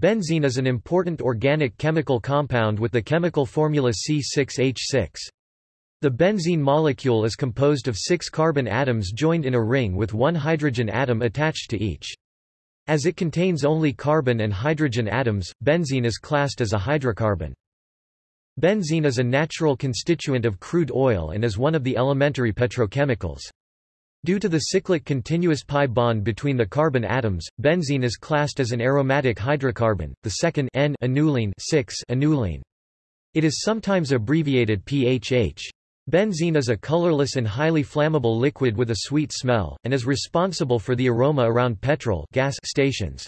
Benzene is an important organic chemical compound with the chemical formula C6H6. The benzene molecule is composed of six carbon atoms joined in a ring with one hydrogen atom attached to each. As it contains only carbon and hydrogen atoms, benzene is classed as a hydrocarbon. Benzene is a natural constituent of crude oil and is one of the elementary petrochemicals. Due to the cyclic continuous pi bond between the carbon atoms, benzene is classed as an aromatic hydrocarbon, the second N annulene 6 annulene. It is sometimes abbreviated PHH. Benzene is a colorless and highly flammable liquid with a sweet smell, and is responsible for the aroma around petrol gas stations.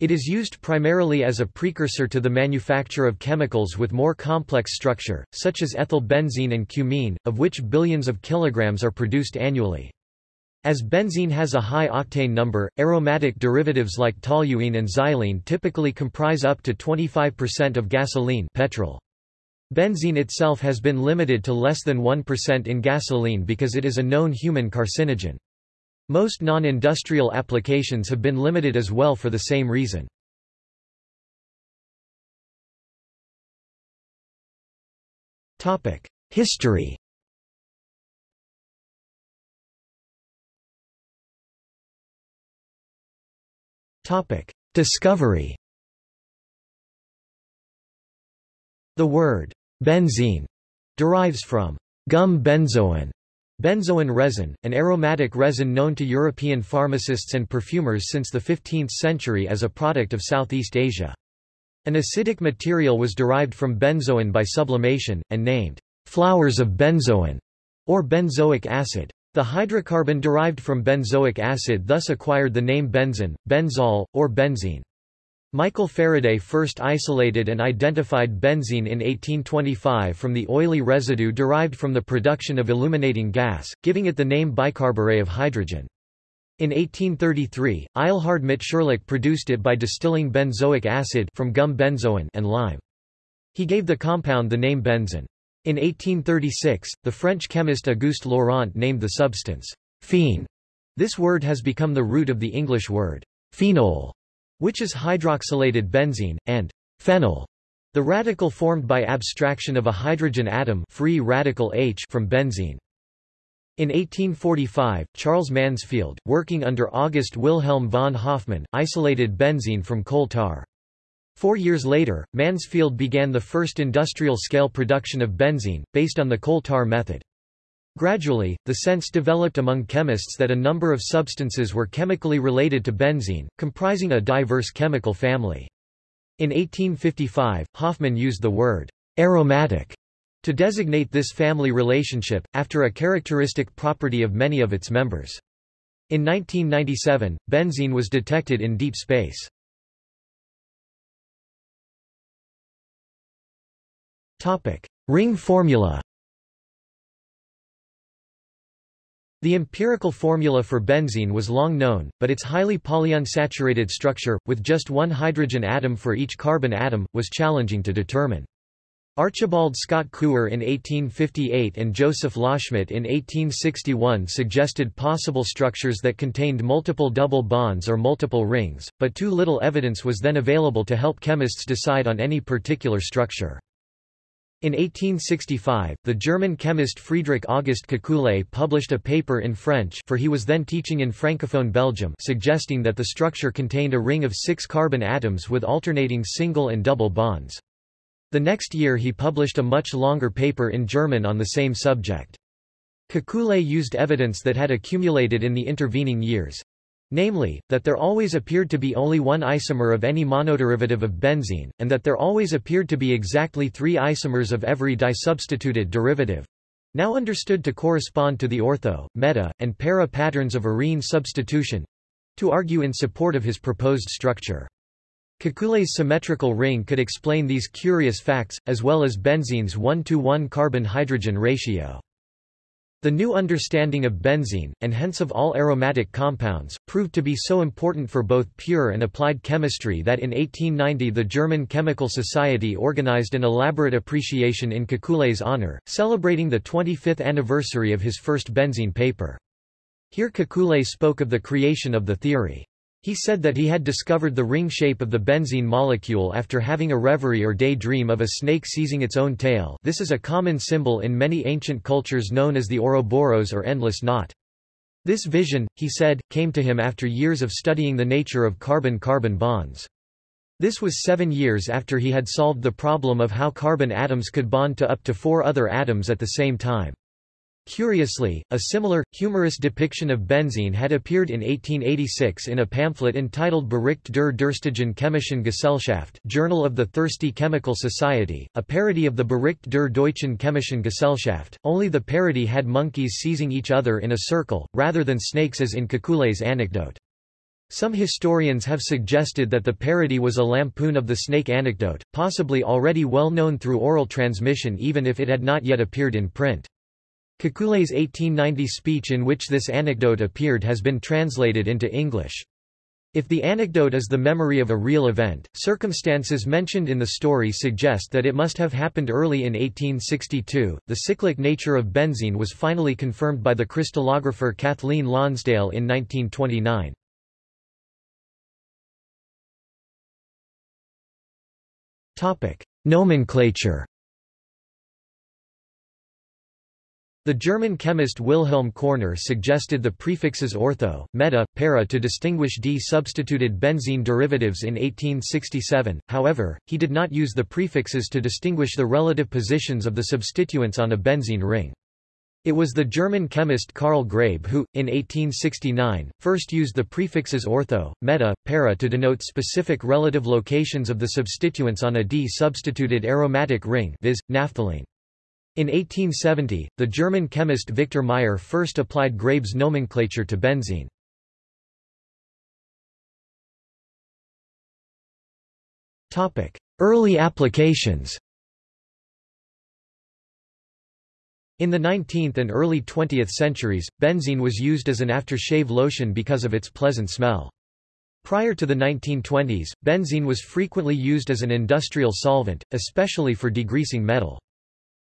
It is used primarily as a precursor to the manufacture of chemicals with more complex structure, such as ethyl benzene and cumene, of which billions of kilograms are produced annually. As benzene has a high octane number, aromatic derivatives like toluene and xylene typically comprise up to 25% of gasoline petrol. Benzene itself has been limited to less than 1% in gasoline because it is a known human carcinogen. Most non-industrial applications have been limited as well for the same reason. History Discovery The word benzene derives from gum benzoin, benzoin resin, an aromatic resin known to European pharmacists and perfumers since the 15th century as a product of Southeast Asia. An acidic material was derived from benzoin by sublimation, and named flowers of benzoin, or benzoic acid. The hydrocarbon derived from benzoic acid thus acquired the name benzene, benzol, or benzene. Michael Faraday first isolated and identified benzene in 1825 from the oily residue derived from the production of illuminating gas, giving it the name bicarburet of hydrogen. In 1833, Eilhard Mitscherlich produced it by distilling benzoic acid from gum benzoin and lime. He gave the compound the name benzene. In 1836, the French chemist Auguste Laurent named the substance phene. This word has become the root of the English word phenol, which is hydroxylated benzene, and phenyl, the radical formed by abstraction of a hydrogen atom free radical H from benzene. In 1845, Charles Mansfield, working under August Wilhelm von Hofmann, isolated benzene from coal tar. Four years later, Mansfield began the first industrial-scale production of benzene, based on the coal tar method. Gradually, the sense developed among chemists that a number of substances were chemically related to benzene, comprising a diverse chemical family. In 1855, Hofmann used the word aromatic to designate this family relationship, after a characteristic property of many of its members. In 1997, benzene was detected in deep space. Topic: Ring formula. The empirical formula for benzene was long known, but its highly polyunsaturated structure, with just one hydrogen atom for each carbon atom, was challenging to determine. Archibald Scott Couper in 1858 and Joseph Loschmidt in 1861 suggested possible structures that contained multiple double bonds or multiple rings, but too little evidence was then available to help chemists decide on any particular structure. In 1865, the German chemist Friedrich August Kekulé published a paper in French for he was then teaching in Francophone Belgium suggesting that the structure contained a ring of six carbon atoms with alternating single and double bonds. The next year he published a much longer paper in German on the same subject. Kekulé used evidence that had accumulated in the intervening years, Namely, that there always appeared to be only one isomer of any monoderivative of benzene, and that there always appeared to be exactly three isomers of every disubstituted derivative now understood to correspond to the ortho, meta, and para patterns of arene substitution to argue in support of his proposed structure. Kekulé's symmetrical ring could explain these curious facts, as well as benzene's 1-to-1 carbon-hydrogen ratio. The new understanding of benzene, and hence of all aromatic compounds, proved to be so important for both pure and applied chemistry that in 1890 the German Chemical Society organized an elaborate appreciation in Kekulé's honor, celebrating the 25th anniversary of his first benzene paper. Here Kekulé spoke of the creation of the theory. He said that he had discovered the ring shape of the benzene molecule after having a reverie or daydream of a snake seizing its own tail this is a common symbol in many ancient cultures known as the Ouroboros or endless knot. This vision, he said, came to him after years of studying the nature of carbon-carbon bonds. This was seven years after he had solved the problem of how carbon atoms could bond to up to four other atoms at the same time. Curiously, a similar, humorous depiction of benzene had appeared in 1886 in a pamphlet entitled Bericht der Durstigen Chemischen Gesellschaft Journal of the Thirsty Chemical Society, a parody of the Bericht der Deutschen Chemischen Gesellschaft, only the parody had monkeys seizing each other in a circle, rather than snakes as in Kekulé's anecdote. Some historians have suggested that the parody was a lampoon of the snake anecdote, possibly already well known through oral transmission even if it had not yet appeared in print. Kekulé's 1890 speech in which this anecdote appeared has been translated into English. If the anecdote is the memory of a real event, circumstances mentioned in the story suggest that it must have happened early in 1862. The cyclic nature of benzene was finally confirmed by the crystallographer Kathleen Lonsdale in 1929. Topic: Nomenclature The German chemist Wilhelm Korner suggested the prefixes ortho, meta, para to distinguish D-substituted benzene derivatives in 1867, however, he did not use the prefixes to distinguish the relative positions of the substituents on a benzene ring. It was the German chemist Karl Graebe who, in 1869, first used the prefixes ortho, meta, para to denote specific relative locations of the substituents on a D-substituted aromatic ring viz., naphthalene. In 1870, the German chemist Victor Meyer first applied Graebe's nomenclature to benzene. Early applications In the 19th and early 20th centuries, benzene was used as an aftershave lotion because of its pleasant smell. Prior to the 1920s, benzene was frequently used as an industrial solvent, especially for degreasing metal.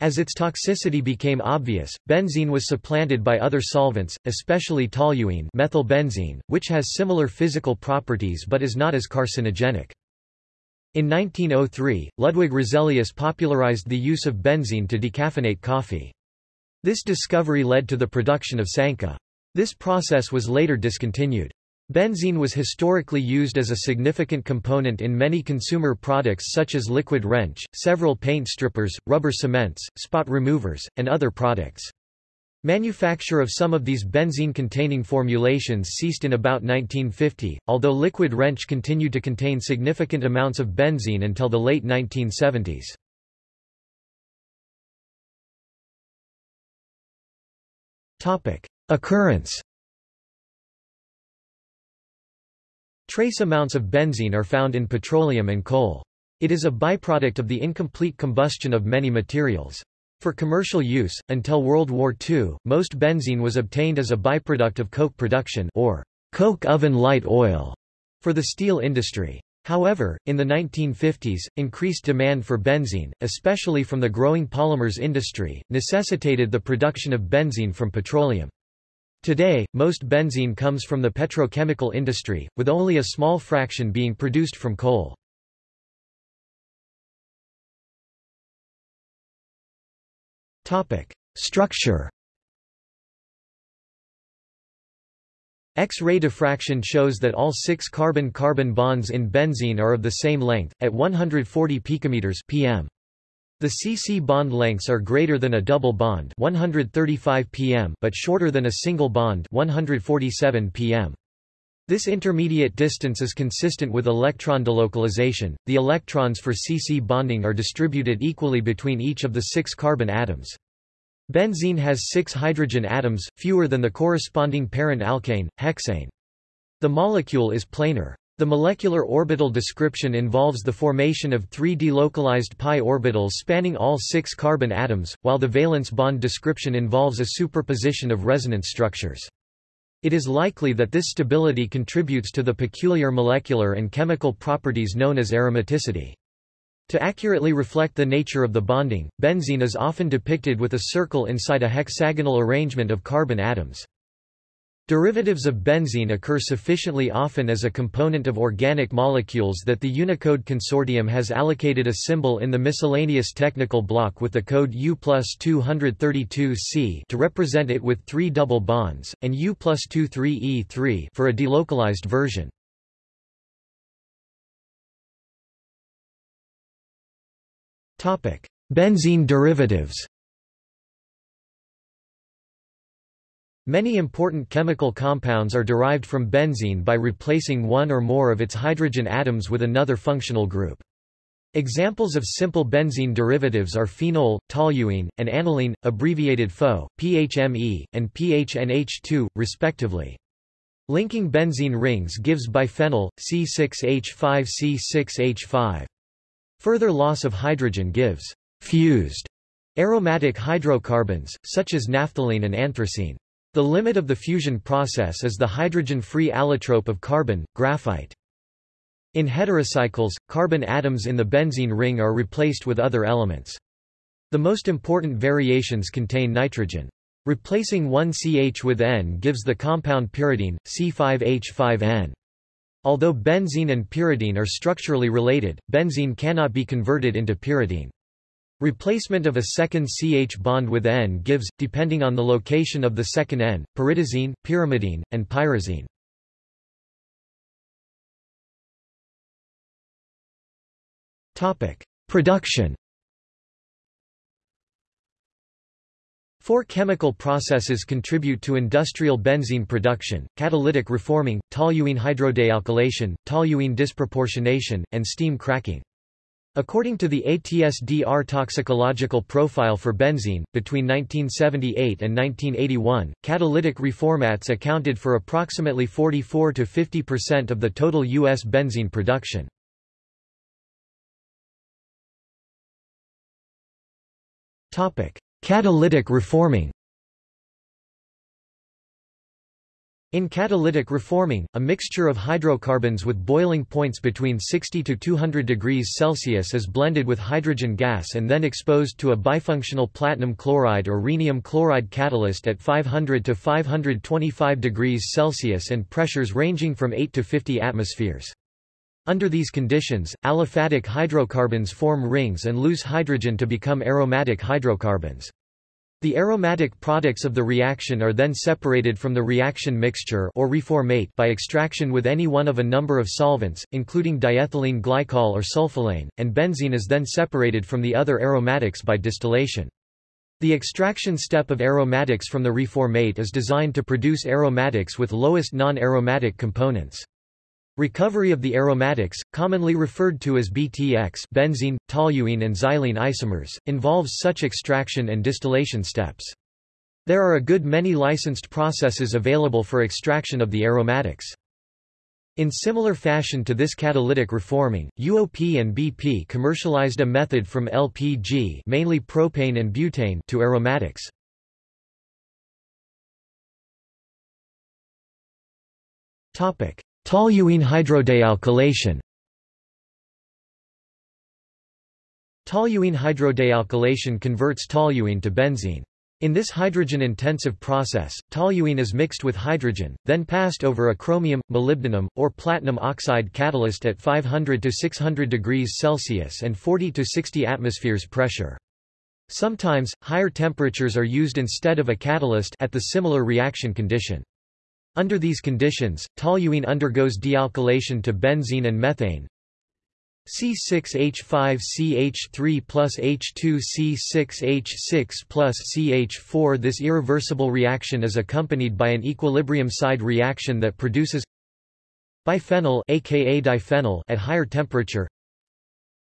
As its toxicity became obvious, benzene was supplanted by other solvents, especially toluene methylbenzene, which has similar physical properties but is not as carcinogenic. In 1903, Ludwig Roselius popularized the use of benzene to decaffeinate coffee. This discovery led to the production of Sanka. This process was later discontinued. Benzene was historically used as a significant component in many consumer products such as liquid wrench, several paint strippers, rubber cements, spot removers, and other products. Manufacture of some of these benzene-containing formulations ceased in about 1950, although liquid wrench continued to contain significant amounts of benzene until the late 1970s. Occurrence Trace amounts of benzene are found in petroleum and coal. It is a byproduct of the incomplete combustion of many materials. For commercial use, until World War II, most benzene was obtained as a byproduct of coke production or coke oven light oil for the steel industry. However, in the 1950s, increased demand for benzene, especially from the growing polymers industry, necessitated the production of benzene from petroleum. Today, most benzene comes from the petrochemical industry, with only a small fraction being produced from coal. Structure X-ray diffraction shows that all six carbon-carbon bonds in benzene are of the same length, at 140 picometers pm. The CC bond lengths are greater than a double bond 135 pm but shorter than a single bond 147 pm. This intermediate distance is consistent with electron delocalization. The electrons for CC bonding are distributed equally between each of the six carbon atoms. Benzene has six hydrogen atoms, fewer than the corresponding parent alkane, hexane. The molecule is planar. The molecular orbital description involves the formation of three delocalized pi orbitals spanning all six carbon atoms, while the valence bond description involves a superposition of resonance structures. It is likely that this stability contributes to the peculiar molecular and chemical properties known as aromaticity. To accurately reflect the nature of the bonding, benzene is often depicted with a circle inside a hexagonal arrangement of carbon atoms. Derivatives of benzene occur sufficiently often as a component of organic molecules that the Unicode Consortium has allocated a symbol in the miscellaneous technical block with the code U plus 232C to represent it with three double bonds, and U plus 23E3 for a delocalized version. Benzene derivatives Many important chemical compounds are derived from benzene by replacing one or more of its hydrogen atoms with another functional group. Examples of simple benzene derivatives are phenol, toluene, and aniline, abbreviated PHO, PHME, and PHNH2, respectively. Linking benzene rings gives biphenyl, C6H5C6H5. Further loss of hydrogen gives fused aromatic hydrocarbons, such as naphthalene and anthracene. The limit of the fusion process is the hydrogen-free allotrope of carbon, graphite. In heterocycles, carbon atoms in the benzene ring are replaced with other elements. The most important variations contain nitrogen. Replacing one CH with N gives the compound pyridine, C5H5N. Although benzene and pyridine are structurally related, benzene cannot be converted into pyridine. Replacement of a second CH bond with N gives, depending on the location of the second N, pyridazine, pyrimidine, and pyrazine. Production Four chemical processes contribute to industrial benzene production, catalytic reforming, toluene hydrodealkylation, toluene disproportionation, and steam cracking. According to the ATSDR toxicological profile for benzene, between 1978 and 1981, catalytic reformates accounted for approximately 44 to 50% of the total U.S. benzene production. Catalytic reforming In catalytic reforming, a mixture of hydrocarbons with boiling points between 60 to 200 degrees Celsius is blended with hydrogen gas and then exposed to a bifunctional platinum chloride or rhenium chloride catalyst at 500 to 525 degrees Celsius and pressures ranging from 8 to 50 atmospheres. Under these conditions, aliphatic hydrocarbons form rings and lose hydrogen to become aromatic hydrocarbons. The aromatic products of the reaction are then separated from the reaction mixture or reformate by extraction with any one of a number of solvents, including diethylene glycol or sulfolane, and benzene is then separated from the other aromatics by distillation. The extraction step of aromatics from the reformate is designed to produce aromatics with lowest non-aromatic components. Recovery of the aromatics, commonly referred to as BTX benzene, toluene and xylene isomers, involves such extraction and distillation steps. There are a good many licensed processes available for extraction of the aromatics. In similar fashion to this catalytic reforming, UOP and BP commercialized a method from LPG mainly propane and butane to aromatics. Topic: Toluene hydrodealkylation Toluene hydrodealkylation converts toluene to benzene. In this hydrogen-intensive process, toluene is mixed with hydrogen, then passed over a chromium, molybdenum, or platinum oxide catalyst at 500 to 600 degrees Celsius and 40 to 60 atmospheres pressure. Sometimes, higher temperatures are used instead of a catalyst at the similar reaction condition. Under these conditions, toluene undergoes dealkylation to benzene and methane. C6H5CH3 plus H2C6H6 plus CH4 This irreversible reaction is accompanied by an equilibrium side reaction that produces biphenyl aka diphenyl at higher temperature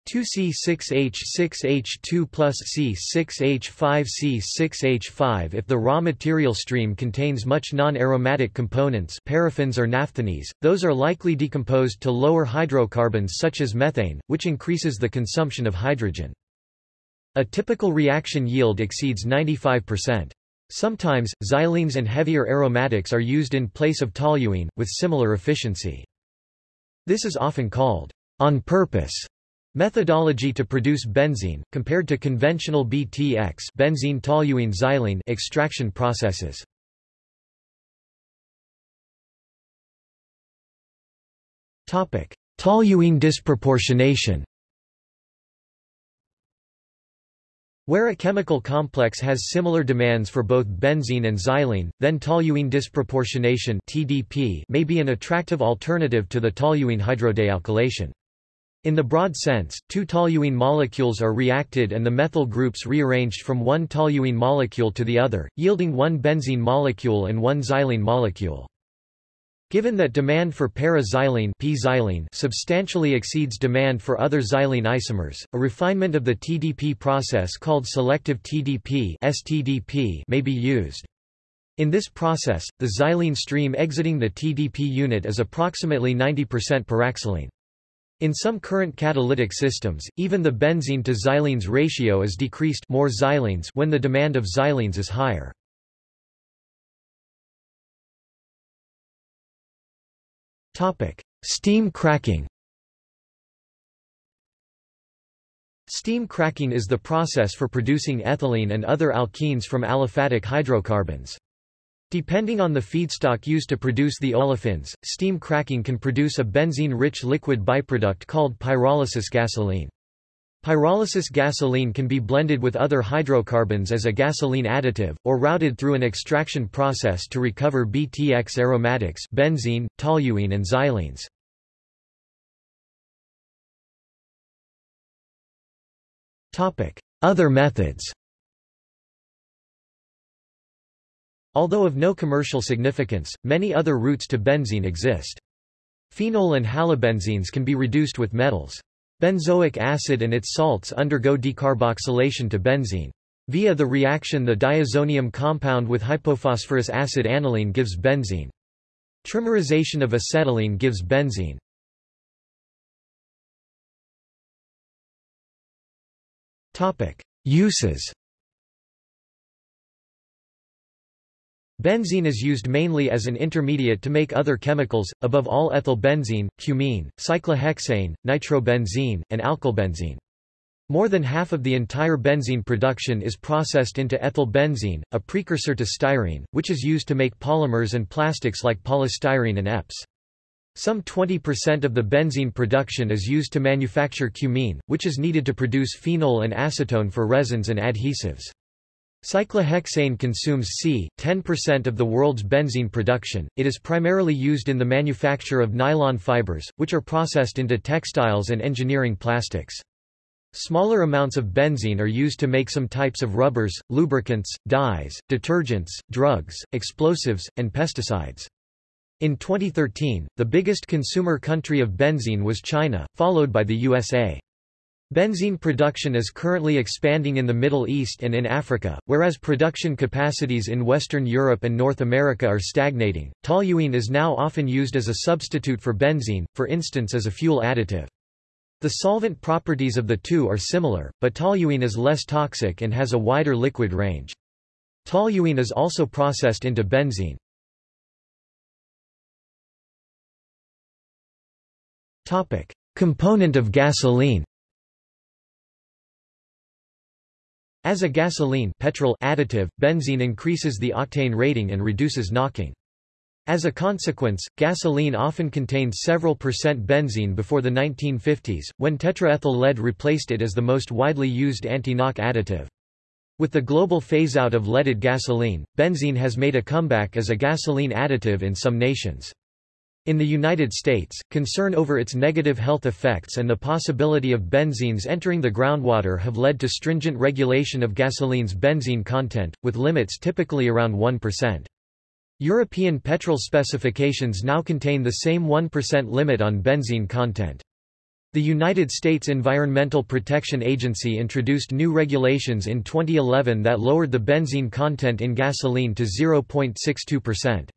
2C6H6H2 plus C6H5C6H5 If the raw material stream contains much non-aromatic components paraffins or naphthenes, those are likely decomposed to lower hydrocarbons such as methane, which increases the consumption of hydrogen. A typical reaction yield exceeds 95%. Sometimes, xylenes and heavier aromatics are used in place of toluene, with similar efficiency. This is often called on purpose Methodology to produce benzene, compared to conventional BTX benzene toluene xylene extraction processes. Toluene disproportionation Where a chemical complex has similar demands for both benzene and xylene, then toluene disproportionation may be an attractive alternative to the toluene hydrodealkylation. In the broad sense, two toluene molecules are reacted and the methyl groups rearranged from one toluene molecule to the other, yielding one benzene molecule and one xylene molecule. Given that demand for para-xylene P-xylene substantially exceeds demand for other xylene isomers, a refinement of the TDP process called selective TDP STDP may be used. In this process, the xylene stream exiting the TDP unit is approximately 90% paraxylene. In some current catalytic systems, even the benzene to xylenes ratio is decreased more xylenes when the demand of xylenes is higher. Steam cracking. Steam cracking is the process for producing ethylene and other alkenes from aliphatic hydrocarbons. Depending on the feedstock used to produce the olefins, steam cracking can produce a benzene-rich liquid byproduct called pyrolysis gasoline. Pyrolysis gasoline can be blended with other hydrocarbons as a gasoline additive, or routed through an extraction process to recover BTX aromatics benzene, toluene and xylenes. Other methods Although of no commercial significance, many other routes to benzene exist. Phenol and halobenzenes can be reduced with metals. Benzoic acid and its salts undergo decarboxylation to benzene. Via the reaction the diazonium compound with hypophosphorous acid aniline gives benzene. Trimerization of acetylene gives benzene. Uses Benzene is used mainly as an intermediate to make other chemicals, above all ethylbenzene, cumene, cyclohexane, nitrobenzene, and alkylbenzene. More than half of the entire benzene production is processed into ethylbenzene, a precursor to styrene, which is used to make polymers and plastics like polystyrene and EPS. Some 20% of the benzene production is used to manufacture cumene, which is needed to produce phenol and acetone for resins and adhesives. Cyclohexane consumes c. 10% of the world's benzene production. It is primarily used in the manufacture of nylon fibers, which are processed into textiles and engineering plastics. Smaller amounts of benzene are used to make some types of rubbers, lubricants, dyes, detergents, drugs, explosives, and pesticides. In 2013, the biggest consumer country of benzene was China, followed by the USA. Benzene production is currently expanding in the Middle East and in Africa, whereas production capacities in Western Europe and North America are stagnating. Toluene is now often used as a substitute for benzene, for instance as a fuel additive. The solvent properties of the two are similar, but toluene is less toxic and has a wider liquid range. Toluene is also processed into benzene. Topic: Component of gasoline. As a gasoline petrol additive, benzene increases the octane rating and reduces knocking. As a consequence, gasoline often contained several percent benzene before the 1950s, when tetraethyl lead replaced it as the most widely used anti-knock additive. With the global phase-out of leaded gasoline, benzene has made a comeback as a gasoline additive in some nations. In the United States, concern over its negative health effects and the possibility of benzenes entering the groundwater have led to stringent regulation of gasoline's benzene content, with limits typically around 1%. European petrol specifications now contain the same 1% limit on benzene content. The United States Environmental Protection Agency introduced new regulations in 2011 that lowered the benzene content in gasoline to 0.62%.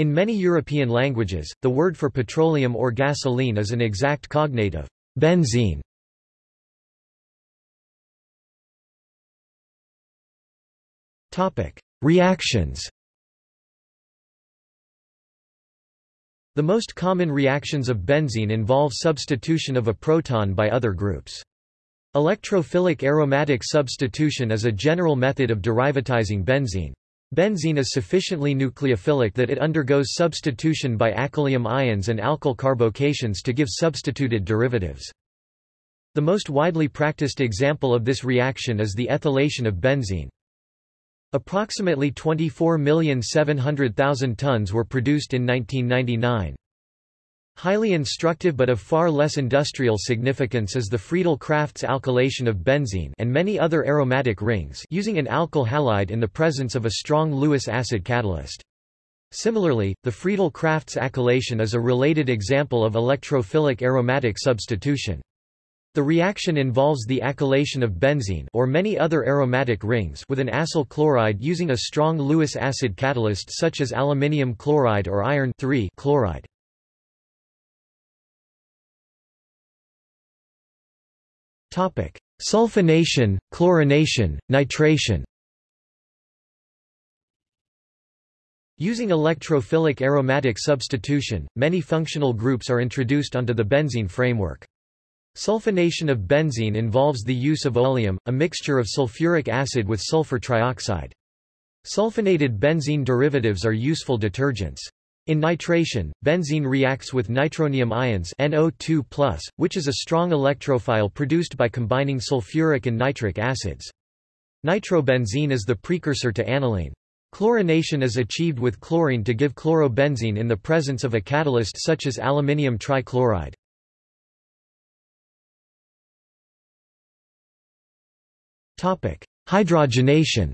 In many European languages, the word for petroleum or gasoline is an exact cognate of benzene. Reactions The most common reactions of benzene involve substitution of a proton by other groups. Electrophilic aromatic substitution is a general method of derivatizing benzene. Benzene is sufficiently nucleophilic that it undergoes substitution by acylium ions and alkyl carbocations to give substituted derivatives. The most widely practiced example of this reaction is the ethylation of benzene. Approximately 24,700,000 tons were produced in 1999. Highly instructive but of far less industrial significance is the Friedel-Crafts alkylation of benzene and many other aromatic rings using an alkyl halide in the presence of a strong Lewis acid catalyst. Similarly, the Friedel-Crafts acylation is a related example of electrophilic aromatic substitution. The reaction involves the acylation of benzene or many other aromatic rings with an acyl chloride using a strong Lewis acid catalyst such as aluminium chloride or iron chloride. Topic: Sulfonation, chlorination, nitration. Using electrophilic aromatic substitution, many functional groups are introduced onto the benzene framework. Sulfonation of benzene involves the use of oleum, a mixture of sulfuric acid with sulfur trioxide. Sulfonated benzene derivatives are useful detergents. In nitration, benzene reacts with nitronium ions NO2+, which is a strong electrophile produced by combining sulfuric and nitric acids. Nitrobenzene is the precursor to aniline. Chlorination is achieved with chlorine to give chlorobenzene in the presence of a catalyst such as aluminium trichloride. Hydrogenation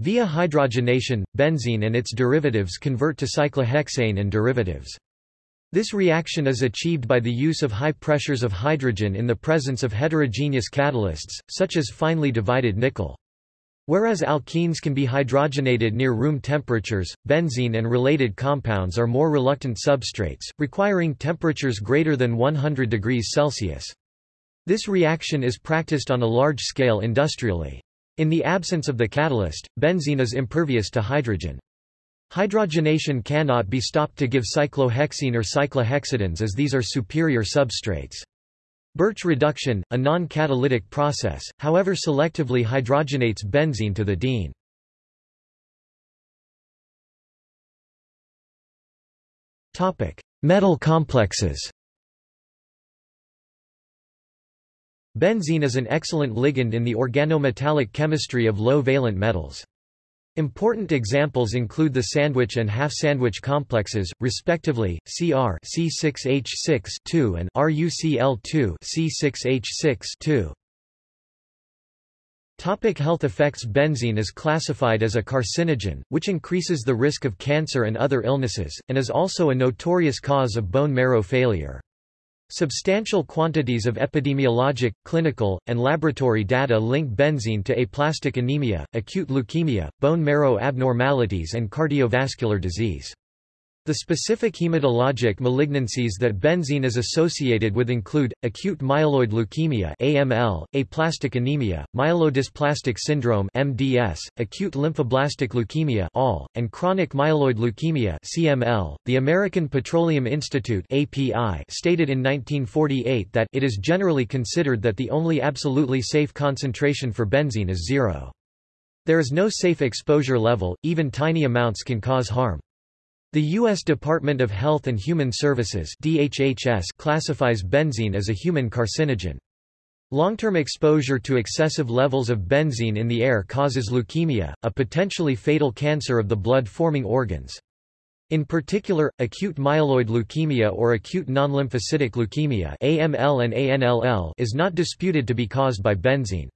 Via hydrogenation, benzene and its derivatives convert to cyclohexane and derivatives. This reaction is achieved by the use of high pressures of hydrogen in the presence of heterogeneous catalysts, such as finely divided nickel. Whereas alkenes can be hydrogenated near room temperatures, benzene and related compounds are more reluctant substrates, requiring temperatures greater than 100 degrees Celsius. This reaction is practiced on a large scale industrially. In the absence of the catalyst, benzene is impervious to hydrogen. Hydrogenation cannot be stopped to give cyclohexene or cyclohexadienes as these are superior substrates. Birch reduction, a non-catalytic process, however selectively hydrogenates benzene to the diene. Metal complexes Benzene is an excellent ligand in the organometallic chemistry of low-valent metals. Important examples include the sandwich and half-sandwich complexes, respectively, Cr C6H6 and RuCl2 C6H6 Topic health effects Benzene is classified as a carcinogen, which increases the risk of cancer and other illnesses, and is also a notorious cause of bone marrow failure. Substantial quantities of epidemiologic, clinical, and laboratory data link benzene to aplastic anemia, acute leukemia, bone marrow abnormalities and cardiovascular disease. The specific hematologic malignancies that benzene is associated with include, acute myeloid leukemia AML, aplastic anemia, myelodysplastic syndrome MDS, acute lymphoblastic leukemia ALL, and chronic myeloid leukemia CML. .The American Petroleum Institute API stated in 1948 that it is generally considered that the only absolutely safe concentration for benzene is zero. There is no safe exposure level, even tiny amounts can cause harm. The U.S. Department of Health and Human Services DHHS classifies benzene as a human carcinogen. Long-term exposure to excessive levels of benzene in the air causes leukemia, a potentially fatal cancer of the blood-forming organs. In particular, acute myeloid leukemia or acute non-lymphocytic leukemia AML and ANLL is not disputed to be caused by benzene.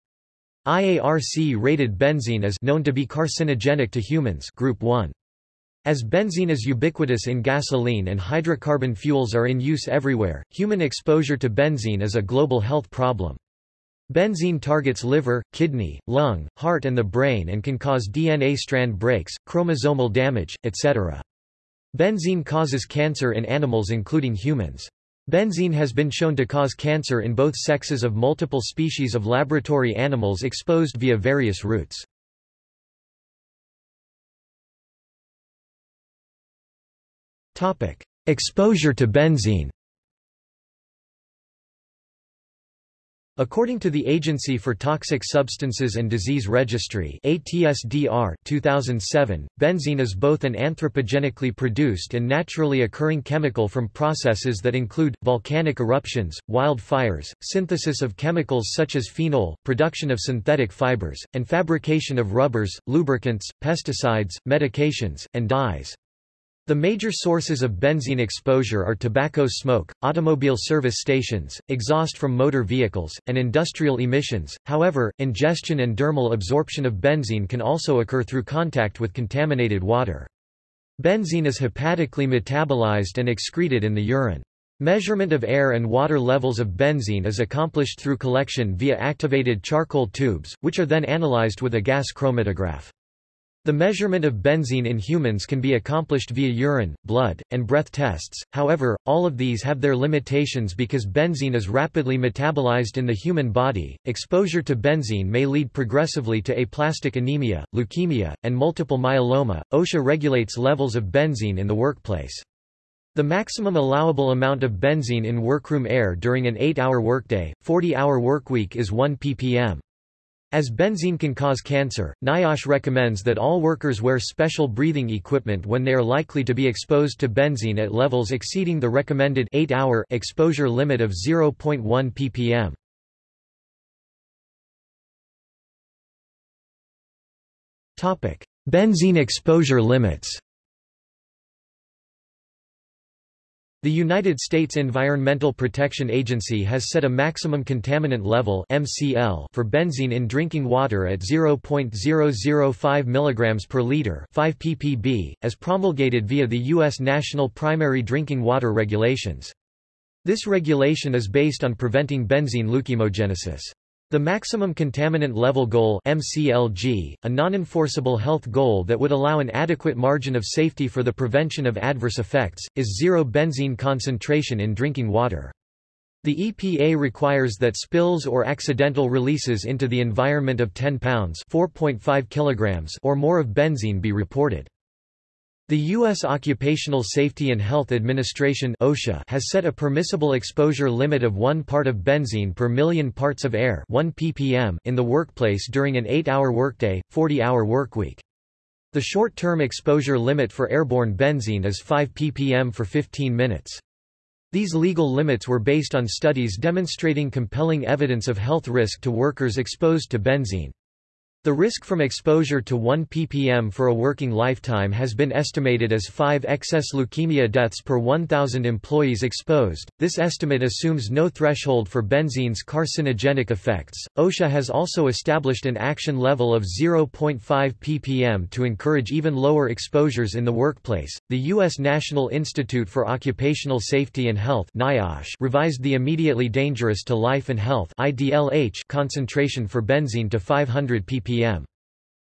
IARC rated benzene as known to be carcinogenic to humans group 1. As benzene is ubiquitous in gasoline and hydrocarbon fuels are in use everywhere, human exposure to benzene is a global health problem. Benzene targets liver, kidney, lung, heart and the brain and can cause DNA strand breaks, chromosomal damage, etc. Benzene causes cancer in animals including humans. Benzene has been shown to cause cancer in both sexes of multiple species of laboratory animals exposed via various routes. Exposure to benzene. According to the Agency for Toxic Substances and Disease Registry ATSDR 2007, benzene is both an anthropogenically produced and naturally occurring chemical from processes that include, volcanic eruptions, wildfires, synthesis of chemicals such as phenol, production of synthetic fibers, and fabrication of rubbers, lubricants, pesticides, medications, and dyes. The major sources of benzene exposure are tobacco smoke, automobile service stations, exhaust from motor vehicles, and industrial emissions. However, ingestion and dermal absorption of benzene can also occur through contact with contaminated water. Benzene is hepatically metabolized and excreted in the urine. Measurement of air and water levels of benzene is accomplished through collection via activated charcoal tubes, which are then analyzed with a gas chromatograph. The measurement of benzene in humans can be accomplished via urine, blood, and breath tests, however, all of these have their limitations because benzene is rapidly metabolized in the human body. Exposure to benzene may lead progressively to aplastic anemia, leukemia, and multiple myeloma. OSHA regulates levels of benzene in the workplace. The maximum allowable amount of benzene in workroom air during an 8-hour workday, 40-hour workweek is 1 ppm. As benzene can cause cancer, NIOSH recommends that all workers wear special breathing equipment when they are likely to be exposed to benzene at levels exceeding the recommended 8-hour exposure limit of 0.1 ppm. Topic: Benzene exposure limits The United States Environmental Protection Agency has set a maximum contaminant level (MCL) for benzene in drinking water at 0.005 mg per liter, 5 ppb, as promulgated via the US National Primary Drinking Water Regulations. This regulation is based on preventing benzene leukemogenesis. The Maximum Contaminant Level Goal MCLG, a non-enforceable health goal that would allow an adequate margin of safety for the prevention of adverse effects, is zero benzene concentration in drinking water. The EPA requires that spills or accidental releases into the environment of 10 pounds kilograms or more of benzene be reported. The U.S. Occupational Safety and Health Administration OSHA has set a permissible exposure limit of 1 part of benzene per million parts of air 1 ppm in the workplace during an 8-hour workday, 40-hour workweek. The short-term exposure limit for airborne benzene is 5 ppm for 15 minutes. These legal limits were based on studies demonstrating compelling evidence of health risk to workers exposed to benzene. The risk from exposure to 1 ppm for a working lifetime has been estimated as 5 excess leukemia deaths per 1,000 employees exposed. This estimate assumes no threshold for benzene's carcinogenic effects. OSHA has also established an action level of 0.5 ppm to encourage even lower exposures in the workplace. The U.S. National Institute for Occupational Safety and Health (NIOSH) revised the immediately dangerous to life and health (IDLH) concentration for benzene to 500 ppm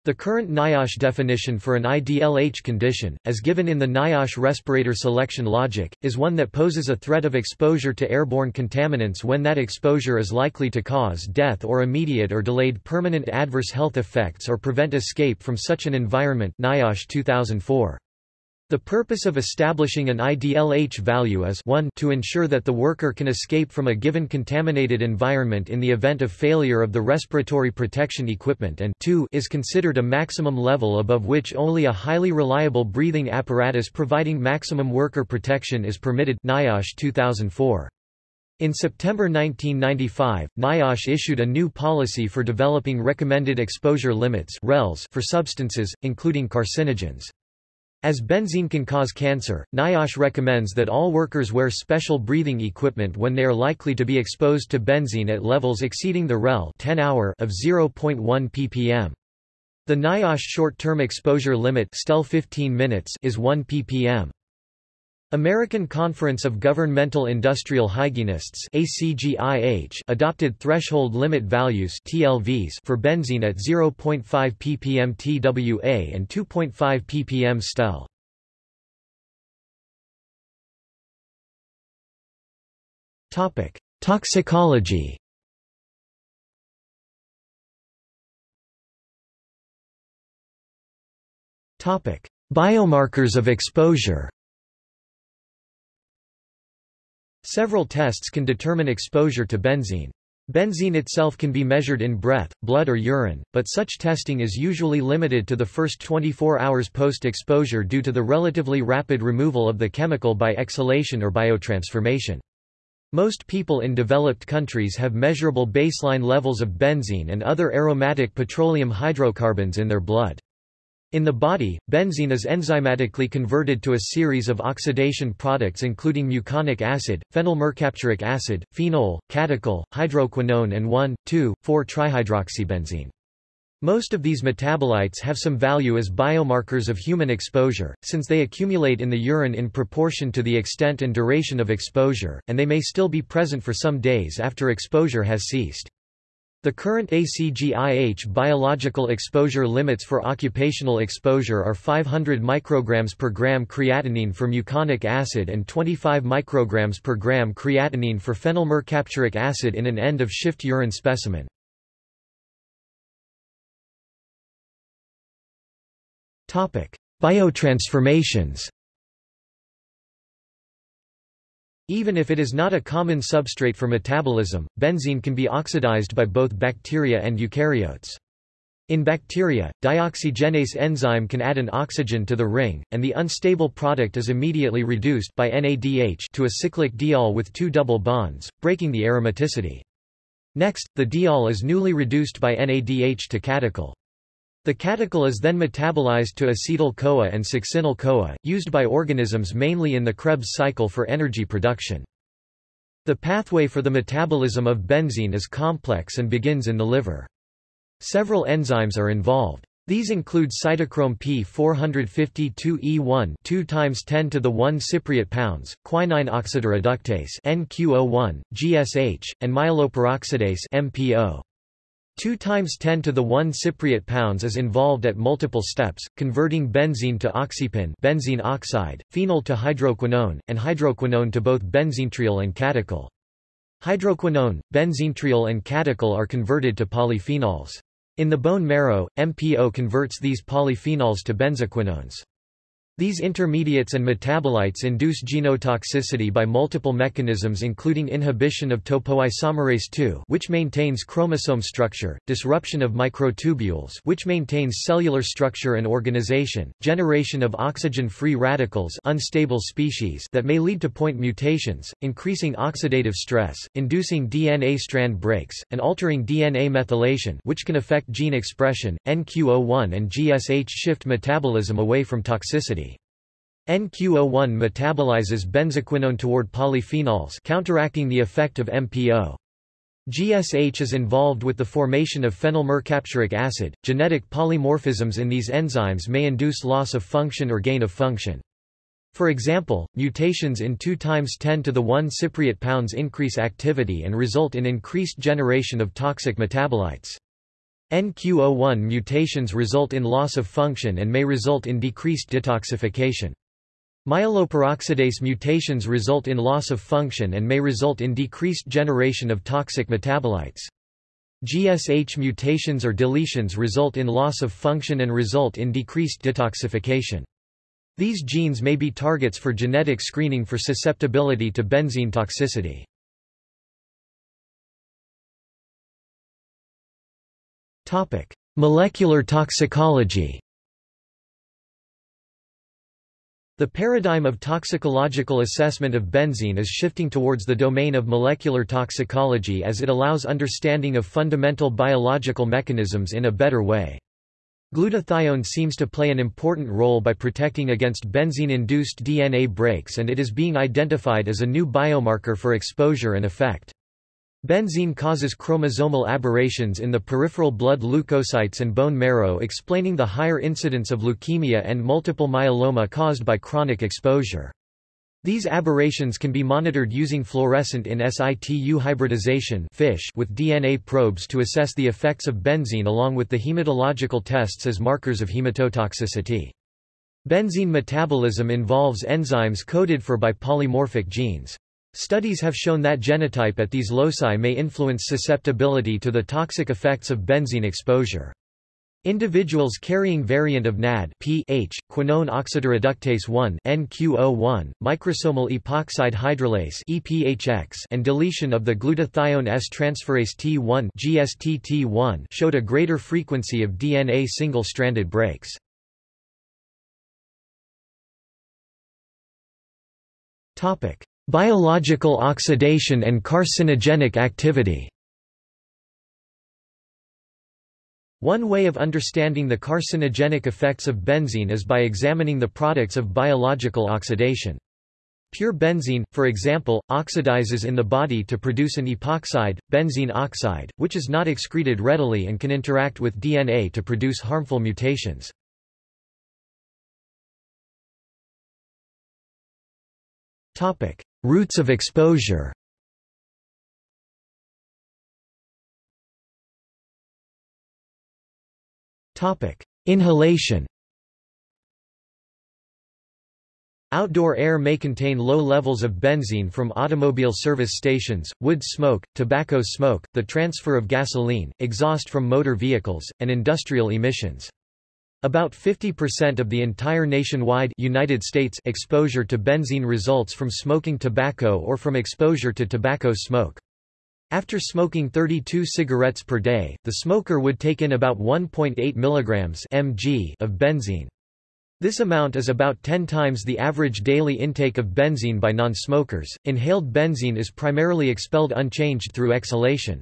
The current NIOSH definition for an IDLH condition, as given in the NIOSH respirator selection logic, is one that poses a threat of exposure to airborne contaminants when that exposure is likely to cause death or immediate or delayed permanent adverse health effects or prevent escape from such an environment NIOSH 2004. The purpose of establishing an IDLH value is 1 to ensure that the worker can escape from a given contaminated environment in the event of failure of the respiratory protection equipment and 2 is considered a maximum level above which only a highly reliable breathing apparatus providing maximum worker protection is permitted NIOSH 2004. In September 1995, NIOSH issued a new policy for developing recommended exposure limits for substances, including carcinogens. As benzene can cause cancer, NIOSH recommends that all workers wear special breathing equipment when they are likely to be exposed to benzene at levels exceeding the REL 10 hour of 0.1 ppm. The NIOSH short-term exposure limit STEL 15 minutes is 1 ppm. American Conference of Governmental Industrial Hygienists adopted threshold limit values for benzene at 0.5 ppm TWA and 2.5 ppm STEL. Toxicology. Biomarkers of exposure. Several tests can determine exposure to benzene. Benzene itself can be measured in breath, blood or urine, but such testing is usually limited to the first 24 hours post-exposure due to the relatively rapid removal of the chemical by exhalation or biotransformation. Most people in developed countries have measurable baseline levels of benzene and other aromatic petroleum hydrocarbons in their blood. In the body, benzene is enzymatically converted to a series of oxidation products including muconic acid, phenylmercapturic acid, phenol, catechol, hydroquinone and 1,2,4-trihydroxybenzene. Most of these metabolites have some value as biomarkers of human exposure, since they accumulate in the urine in proportion to the extent and duration of exposure, and they may still be present for some days after exposure has ceased. The current ACGIH biological exposure limits for occupational exposure are 500 micrograms per gram creatinine for muconic acid and 25 micrograms per gram creatinine for phenylmercapturic acid in an end-of-shift urine specimen. Biotransformations Even if it is not a common substrate for metabolism, benzene can be oxidized by both bacteria and eukaryotes. In bacteria, dioxygenase enzyme can add an oxygen to the ring, and the unstable product is immediately reduced by NADH to a cyclic diol with two double bonds, breaking the aromaticity. Next, the diol is newly reduced by NADH to catechol. The catechol is then metabolized to acetyl-CoA and succinyl-CoA, used by organisms mainly in the Krebs cycle for energy production. The pathway for the metabolism of benzene is complex and begins in the liver. Several enzymes are involved. These include cytochrome P452E1 2 times 10 to the 1 cypriot pounds, quinine oxidoreductase NQO1, GSH, and myeloperoxidase MPO. 2 times 10 to the 1 cypriot pounds is involved at multiple steps, converting benzene to oxypin benzene oxide, phenol to hydroquinone, and hydroquinone to both benzenetriol and catechol. Hydroquinone, benzenetriol and catechol are converted to polyphenols. In the bone marrow, MPO converts these polyphenols to benzoquinones. These intermediates and metabolites induce genotoxicity by multiple mechanisms including inhibition of topoisomerase II which maintains chromosome structure, disruption of microtubules which maintains cellular structure and organization, generation of oxygen-free radicals unstable species that may lead to point mutations, increasing oxidative stress, inducing DNA strand breaks, and altering DNA methylation which can affect gene expression. NQO1 and GSH shift metabolism away from toxicity. NQO1 metabolizes benzoquinone toward polyphenols counteracting the effect of MPO. GSH is involved with the formation of phenylmercapturic acid. Genetic polymorphisms in these enzymes may induce loss of function or gain of function. For example, mutations in 2 times 10 to the 1 cypriot pounds increase activity and result in increased generation of toxic metabolites. NQO1 mutations result in loss of function and may result in decreased detoxification. Myeloperoxidase mutations result in loss of function and may result in decreased generation of toxic metabolites. GSH mutations or deletions result in loss of function and result in decreased detoxification. These genes may be targets for genetic screening for susceptibility to benzene toxicity. Molecular toxicology The paradigm of toxicological assessment of benzene is shifting towards the domain of molecular toxicology as it allows understanding of fundamental biological mechanisms in a better way. Glutathione seems to play an important role by protecting against benzene-induced DNA breaks and it is being identified as a new biomarker for exposure and effect. Benzene causes chromosomal aberrations in the peripheral blood leukocytes and bone marrow explaining the higher incidence of leukemia and multiple myeloma caused by chronic exposure. These aberrations can be monitored using fluorescent in situ hybridization fish with DNA probes to assess the effects of benzene along with the hematological tests as markers of hematotoxicity. Benzene metabolism involves enzymes coded for by polymorphic genes. Studies have shown that genotype at these loci may influence susceptibility to the toxic effects of benzene exposure. Individuals carrying variant of NAD pH, quinone oxidoreductase 1 NQO1, microsomal epoxide hydrolase EPHX, and deletion of the glutathione S transferase T1 GSTT1 showed a greater frequency of DNA single-stranded breaks. Topic: Biological oxidation and carcinogenic activity. One way of understanding the carcinogenic effects of benzene is by examining the products of biological oxidation. Pure benzene, for example, oxidizes in the body to produce an epoxide, benzene oxide, which is not excreted readily and can interact with DNA to produce harmful mutations. Routes of exposure Inhalation Outdoor air may contain low levels of benzene from automobile service stations, wood smoke, tobacco smoke, the transfer of gasoline, exhaust from motor vehicles, and industrial emissions. About 50% of the entire nationwide United States exposure to benzene results from smoking tobacco or from exposure to tobacco smoke. After smoking 32 cigarettes per day, the smoker would take in about 1.8 mg mg of benzene. This amount is about 10 times the average daily intake of benzene by non-smokers. Inhaled benzene is primarily expelled unchanged through exhalation.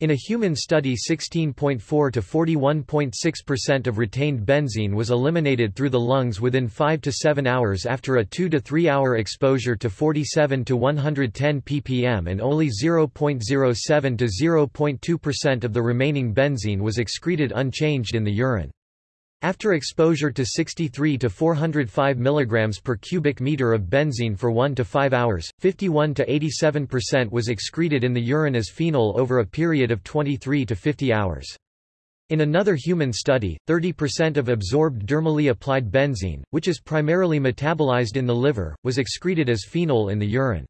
In a human study 16.4 to 41.6% of retained benzene was eliminated through the lungs within 5 to 7 hours after a 2 to 3 hour exposure to 47 to 110 ppm and only 0.07 to 0.2% of the remaining benzene was excreted unchanged in the urine. After exposure to 63 to 405 mg per cubic meter of benzene for 1 to 5 hours, 51 to 87% was excreted in the urine as phenol over a period of 23 to 50 hours. In another human study, 30% of absorbed dermally applied benzene, which is primarily metabolized in the liver, was excreted as phenol in the urine.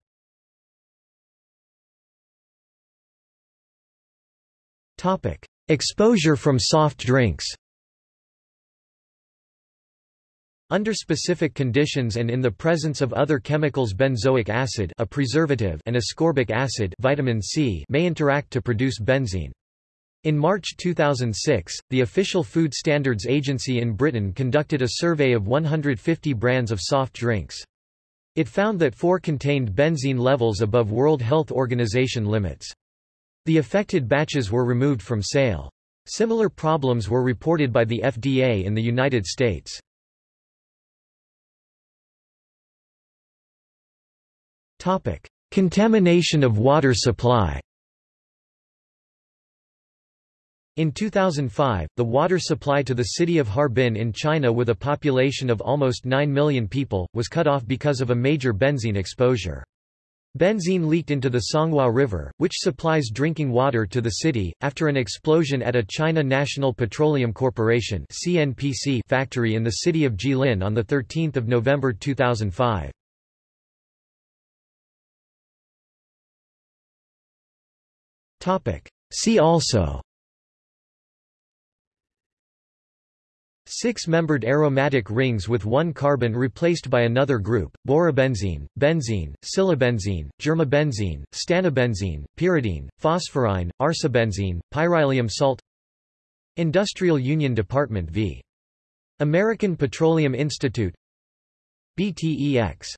Exposure from soft drinks Under specific conditions and in the presence of other chemicals benzoic acid a preservative and ascorbic acid vitamin C may interact to produce benzene. In March 2006, the official Food Standards Agency in Britain conducted a survey of 150 brands of soft drinks. It found that four contained benzene levels above World Health Organization limits. The affected batches were removed from sale. Similar problems were reported by the FDA in the United States. Contamination of water supply. In 2005, the water supply to the city of Harbin in China with a population of almost 9 million people, was cut off because of a major benzene exposure. Benzene leaked into the Songhua River, which supplies drinking water to the city, after an explosion at a China National Petroleum Corporation factory in the city of Jilin on 13 November 2005. See also. Six-membered aromatic rings with one carbon replaced by another group, borobenzene, benzene, silabenzene, germabenzene, stanobenzene, pyridine, phosphorine, arsobenzene, pyrylium salt. Industrial Union Department v. American Petroleum Institute. BTEX